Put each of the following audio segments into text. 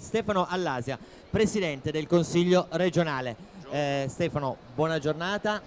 Stefano Allasia, Presidente del Consiglio regionale. Eh, Stefano, buona giornata.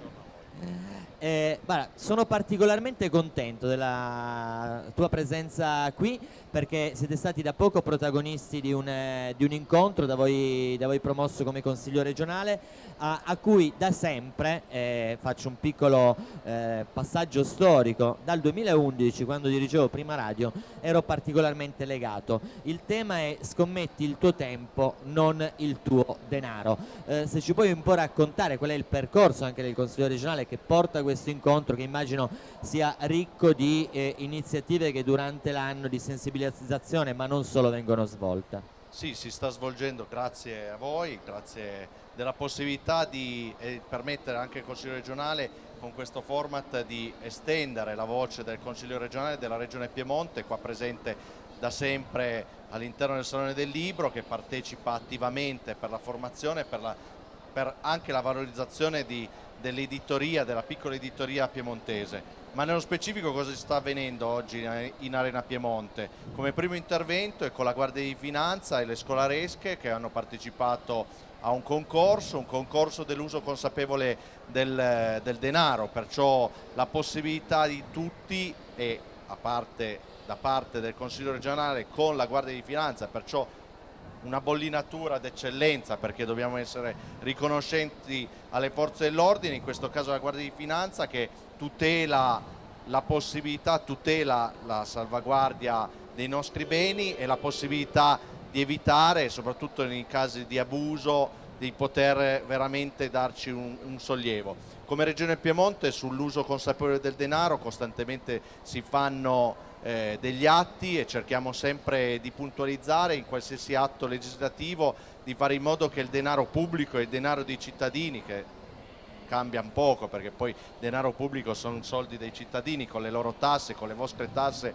Eh, guarda, sono particolarmente contento della tua presenza qui perché siete stati da poco protagonisti di un, eh, di un incontro da voi, da voi, promosso come Consiglio regionale a, a cui da sempre, eh, faccio un piccolo eh, passaggio storico, dal 2011 quando dirigevo Prima Radio ero particolarmente legato. Il tema è scommetti il tuo tempo, non il tuo denaro. Eh, se ci puoi un po' raccontare qual è il percorso anche del Consiglio regionale che porta questo incontro che immagino sia ricco di eh, iniziative che durante l'anno di sensibilizzazione ma non solo vengono svolte. Sì, si sta svolgendo grazie a voi, grazie della possibilità di eh, permettere anche al Consiglio regionale con questo format di estendere la voce del Consiglio regionale della Regione Piemonte, qua presente da sempre all'interno del Salone del Libro, che partecipa attivamente per la formazione e per, per anche la valorizzazione dell'editoria, della piccola editoria piemontese ma nello specifico cosa sta avvenendo oggi in Arena Piemonte? Come primo intervento è con la Guardia di Finanza e le scolaresche che hanno partecipato a un concorso, un concorso dell'uso consapevole del, del, denaro, perciò la possibilità di tutti e parte, da parte del Consiglio regionale con la Guardia di Finanza, perciò una bollinatura d'eccellenza perché dobbiamo essere riconoscenti alle forze dell'ordine, in questo caso la Guardia di Finanza che tutela la possibilità, tutela la salvaguardia dei nostri beni e la possibilità di evitare, soprattutto nei casi di abuso, di poter veramente darci un, un sollievo. Come Regione Piemonte sull'uso consapevole del denaro costantemente si fanno eh, degli atti e cerchiamo sempre di puntualizzare in qualsiasi atto legislativo di fare in modo che il denaro pubblico e il denaro dei cittadini che cambia un poco perché poi denaro pubblico sono soldi dei cittadini con le loro tasse, con le vostre tasse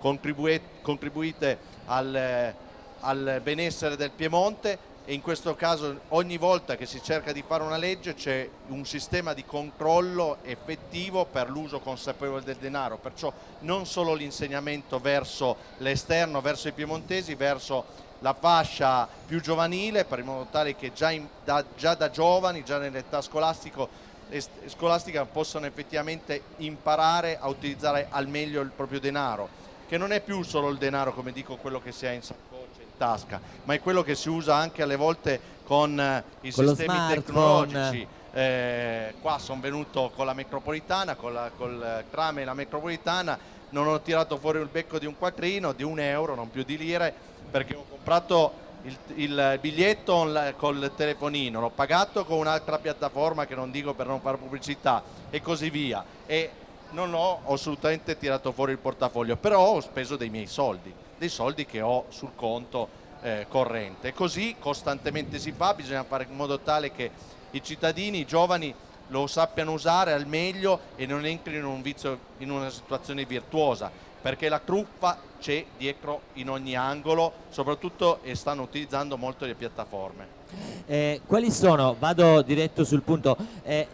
contribuite al, al benessere del Piemonte e in questo caso ogni volta che si cerca di fare una legge c'è un sistema di controllo effettivo per l'uso consapevole del denaro, perciò non solo l'insegnamento verso l'esterno, verso i piemontesi, verso la fascia più giovanile, per in modo tale che già, in, da, già da giovani, già nell'età scolastica, possano effettivamente imparare a utilizzare al meglio il proprio denaro, che non è più solo il denaro, come dico, quello che si ha in saccoccia tasca, ma è quello che si usa anche alle volte con eh, i con sistemi tecnologici. Eh, qua sono venuto con la metropolitana, con la, col trame la metropolitana, non ho tirato fuori il becco di un quattrino, di un euro, non più di lire, perché ho comprato il, il biglietto col telefonino, l'ho pagato con un'altra piattaforma che non dico per non fare pubblicità e così via. E non ho assolutamente tirato fuori il portafoglio, però ho speso dei miei soldi dei soldi che ho sul conto eh, corrente. Così costantemente si fa, bisogna fare in modo tale che i cittadini, i giovani lo sappiano usare al meglio e non entrino in, un vizio, in una situazione virtuosa, perché la truffa c'è dietro in ogni angolo, soprattutto e stanno utilizzando molto le piattaforme. Eh, quali sono, vado diretto sul punto, eh,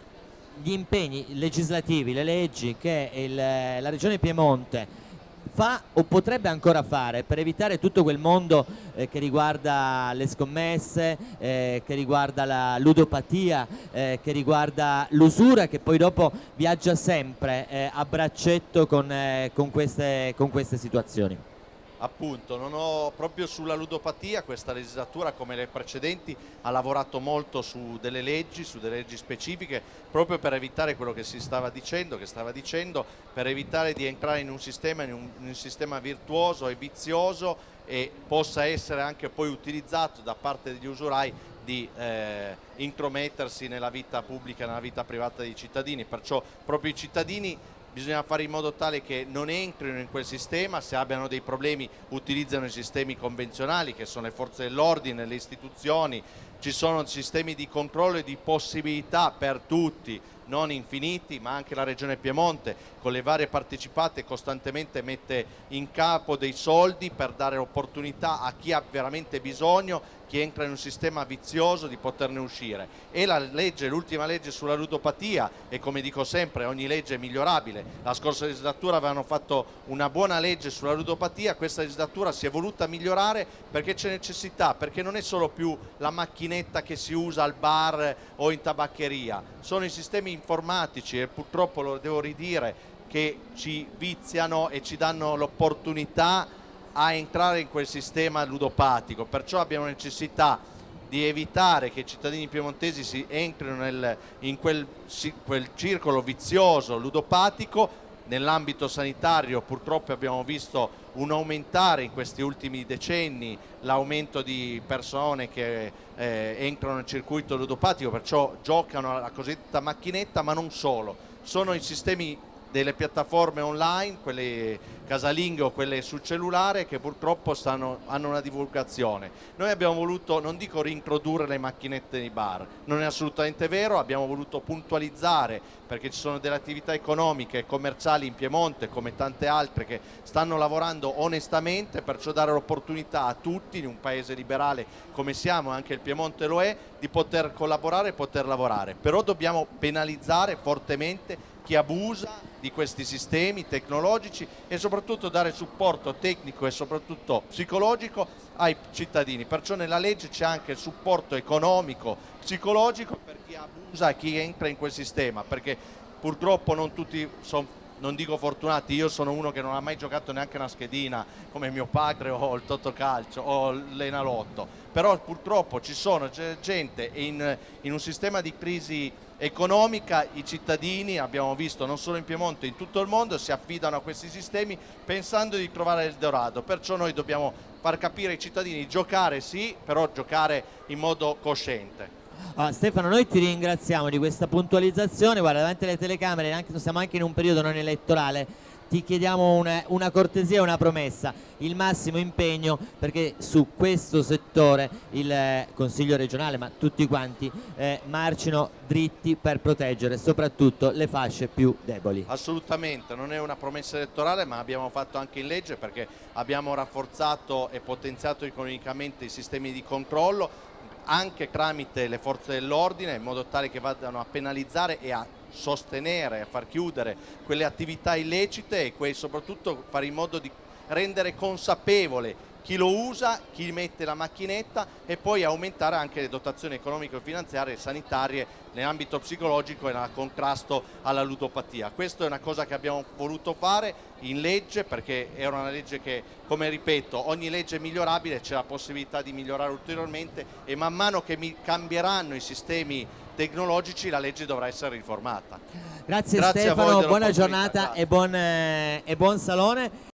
gli impegni legislativi, le leggi che il, la Regione Piemonte fa o potrebbe ancora fare per evitare tutto quel mondo eh, che riguarda le scommesse, eh, che riguarda la ludopatia, eh, che riguarda l'usura che poi dopo viaggia sempre eh, a braccetto con, eh, con, queste, con queste situazioni? Appunto, non ho proprio sulla ludopatia, questa legislatura come le precedenti ha lavorato molto su delle leggi, su delle leggi specifiche, proprio per evitare quello che si stava dicendo, che stava dicendo, per evitare di entrare in un sistema, in un, in un sistema virtuoso e vizioso e possa essere anche poi utilizzato da parte degli usurai di eh, intromettersi nella vita pubblica, nella vita privata dei cittadini, perciò proprio i cittadini bisogna fare in modo tale che non entrino in quel sistema, se abbiano dei problemi utilizzano i sistemi convenzionali che sono le forze dell'ordine, le istituzioni, ci sono sistemi di controllo e di possibilità per tutti non infiniti, ma anche la Regione Piemonte con le varie partecipate costantemente mette in capo dei soldi per dare opportunità a chi ha veramente bisogno chi entra in un sistema vizioso di poterne uscire. E la legge, l'ultima legge sulla ludopatia e come dico sempre ogni legge è migliorabile. La scorsa legislatura avevano fatto una buona legge sulla ludopatia questa legislatura si è voluta migliorare perché c'è necessità perché non è solo più la macchinetta che si usa al bar o in tabaccheria. Sono i sistemi informatici e purtroppo lo devo ridire che ci viziano e ci danno l'opportunità a entrare in quel sistema ludopatico, perciò abbiamo necessità di evitare che i cittadini piemontesi si entrino nel, in quel, quel circolo vizioso ludopatico nell'ambito sanitario purtroppo abbiamo visto un aumentare in questi ultimi decenni l'aumento di persone che eh, entrano nel circuito ludopatico, perciò giocano alla cosiddetta macchinetta, ma non solo. Sono i sistemi delle piattaforme online, quelle casalinghe o quelle sul cellulare che purtroppo stanno, hanno una divulgazione. Noi abbiamo voluto, non dico reintrodurre le macchinette nei bar, non è assolutamente vero, abbiamo voluto puntualizzare perché ci sono delle attività economiche e commerciali in Piemonte come tante altre che stanno lavorando onestamente, perciò dare l'opportunità a tutti in un paese liberale come siamo, anche il Piemonte lo è, di poter collaborare e poter lavorare. Però dobbiamo penalizzare fortemente chi abusa di questi sistemi tecnologici e soprattutto dare supporto tecnico e soprattutto psicologico ai cittadini. Perciò nella legge c'è anche supporto economico, psicologico per chi abusa chi entra in quel sistema, perché purtroppo non tutti sono non dico fortunati, io sono uno che non ha mai giocato neanche una schedina come mio padre o il Totocalcio o l'Enalotto, però purtroppo ci sono gente in, in un sistema di crisi economica i cittadini, abbiamo visto non solo in Piemonte, in tutto il mondo, si affidano a questi sistemi pensando di trovare il Dorado, perciò noi dobbiamo far capire ai cittadini giocare sì, però giocare in modo cosciente. Ah, Stefano, noi ti ringraziamo di questa puntualizzazione, guarda davanti alle telecamere, anche, siamo anche in un periodo non elettorale, ti chiediamo una, una cortesia e una promessa, il massimo impegno perché su questo settore il eh, Consiglio regionale, ma tutti quanti, eh, marcino dritti per proteggere soprattutto le fasce più deboli. Assolutamente, non è una promessa elettorale ma abbiamo fatto anche in legge perché abbiamo rafforzato e potenziato economicamente i sistemi di controllo anche tramite le forze dell'ordine in modo tale che vadano a penalizzare e a sostenere, a far chiudere quelle attività illecite e soprattutto fare in modo di rendere consapevole chi lo usa, chi mette la macchinetta e poi aumentare anche le dotazioni economico-finanziarie e sanitarie nell'ambito psicologico e nel contrasto alla ludopatia. Questa è una cosa che abbiamo voluto fare in legge perché era una legge che, come ripeto, ogni legge è migliorabile, c'è la possibilità di migliorare ulteriormente e man mano che cambieranno i sistemi tecnologici la legge dovrà essere riformata. Grazie, Grazie Stefano, buona giornata e buon, eh, e buon salone.